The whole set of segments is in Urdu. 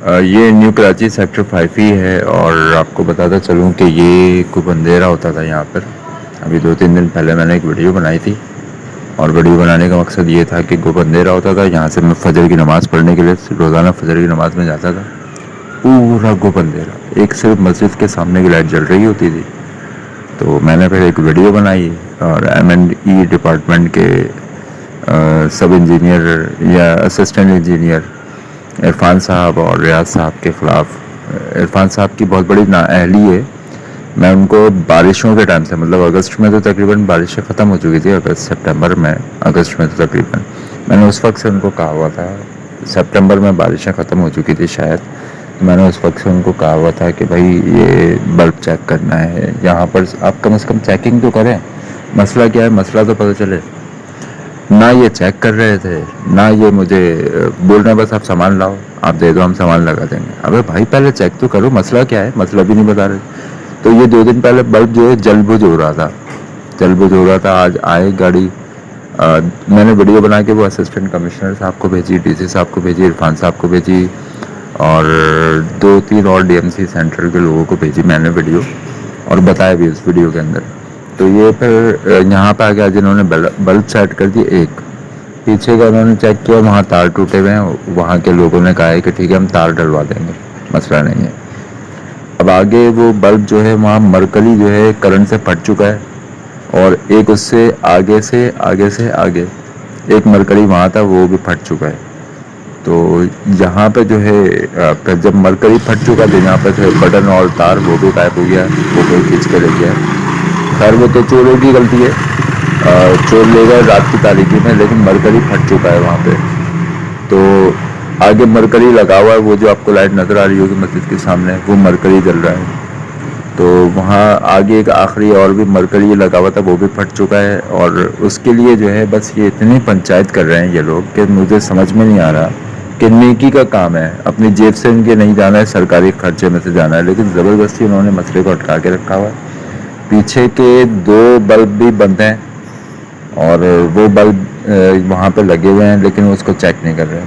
یہ نیو کراچی سیکٹر فائیو ہی ہے اور آپ کو بتاتا چلوں کہ یہ کوئی اندھیرا ہوتا تھا یہاں پر۔ ابھی دو تین دن پہلے میں نے ایک ویڈیو بنائی تھی اور ویڈیو بنانے کا مقصد یہ تھا کہ گپ اندھیرا ہوتا تھا، یہاں سے میں فجر کی نماز پڑھنے کے لیے روزانہ فجر کی نماز میں جاتا تھا۔ پورا گپ اندھیرا ایک صرف مسجد کے سامنے کی لائٹ جل رہی ہوتی تھی۔ تو میں نے پھر ایک ویڈیو بنائی اور ایم اینڈ ای ڈپارٹمنٹ کے سب انجینئر یا اسسٹنٹ انجینئر عرفان صاحب اور ریاض صاحب کے خلاف، عرفان صاحب کی بہت بڑی نااہلی ہے۔ میں ان کو بارشوں کے ٹائم سے مطلب اگست میں تو تقریباً بارشیں ختم ہو چکی تھی اگست، سپٹمبر میں، اگست میں تو تقریباً۔ میں نے اس وقت سے ان کو کہا ہوا تھا، سپٹمبر میں بارشیں ختم ہو چکی تھی شاید۔ میں نے اس وقت سے ان کو کہا ہوا تھا کہ بھائی، یہ بلب چیک کرنا ہے، یہاں پر آپ کم از کم چیکنگ تو کریں۔ مسئلہ کیا ہے؟ مسئلہ تو پتہ چلے۔ نہ یہ چیک کر رہے تھے، نہ یہ مجھے بول رہے ہیں، بس آپ سامان لاؤ، آپ دے دو، ہم سامان لگا دیں گے۔ ابے بھائی پہلے چیک تو کرو، مسئلہ کیا ہے؟ مسئلہ بھی نہیں بتا رہے۔ تو یہ دو دن پہلے بلب جو ہے، جل بج ہو رہا تھا۔ جل بج ہو رہا تھا، آج آئے گاڑی۔ میں نے ویڈیو بنا کے وہ اسسٹنٹ کمشنر صاحب کو بھیجی ڈی سی صاحب کو بھیجی، عرفان صاحب کو بھیجی، اور دو تین اور ڈی ایم سی سینٹر کے لوگوں کو بھیجی، میں نے ویڈیو اور بتایا بھی اس ویڈیو کے اندر۔ تو یہ پھر یہاں پہ آ گیا جنہوں نے بلب سیٹ کر دی، ایک۔ پیچھے کا انہوں نے چیک کیا، وہاں تار ٹوٹے ہوئے ہیں، وہاں کے لوگوں نے کہا ہے کہ ٹھیک ہے، ہم تار ڈلوا دیں گے، مسئلہ نہیں ہے۔ اب آگے وہ بلب جو ہے، وہاں مرکلی جو ہے، کرنٹ سے پھٹ چکا ہے، اور ایک اس سے آگے سے آگے سے آگے، ایک مرکری وہاں تھا، وہ بھی پھٹ چکا ہے۔ تو یہاں پہ جو ہے پھر جب مرکری پھٹ چکا تھا یہاں پہ بٹن اور تار وہ بھی غائب ہو گیا، وہ کوئی کھینچ کے لے گیا۔ خیر، وہ تو چوروں کی غلطی ہے۔ چور لے گئے رات کی تاریخی میں، لیکن مرکری پھٹ چکا ہے وہاں پہ۔ تو آگے مرکری لگا ہوا ہے، وہ جو آپ کو لائٹ نظر آ رہی ہوگی مسجد کے سامنے، وہ مرکری جل رہا ہے۔ تو وہاں آگے ایک آخری اور بھی مرکری لگا ہوا تھا، وہ بھی پھٹ چکا ہے۔ اور اس کے لیے جو ہے، بس یہ اتنی پنچایت کر رہے ہیں یہ لوگ کہ مجھے سمجھ میں نہیں آ رہا کہ نیکی کا کام ہے۔ اپنی جیب سے ان کے نہیں جانا ہے، سرکاری خرچے میں سے جانا ہے، لیکن زبردستی انہوں نے مسئلے کو اٹکا کے رکھا ہوا ہے۔ پیچھے کے دو بلب بھی بند ہیں اور وہ بلب وہاں پہ لگے ہوئے ہیں، لیکن اس کو چیک نہیں کر رہے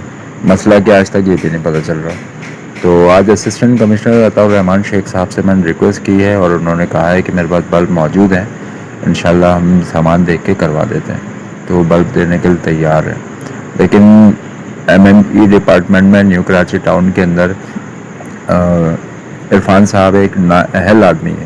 مسئلہ کیا آج تک یہ بھی نہیں پتہ چل رہا۔ تو آج اسسٹنٹ کمشنر عطا الرحمان شیخ صاحب سے میں نے ریکویسٹ کی ہے اور انہوں نے کہا ہے کہ میرے پاس بلب موجود ہیں۔ انشاءاللہ ہم سامان دیکھ کے کروا دیتے ہیں۔ تو وہ بلب دینے کے لیے تیار ہے لیکن ایم ایم ای ڈپارٹمنٹ میں نیو کراچی ٹاؤن کے اندر عرفان صاحب ایک نا، اہل آدمی ہے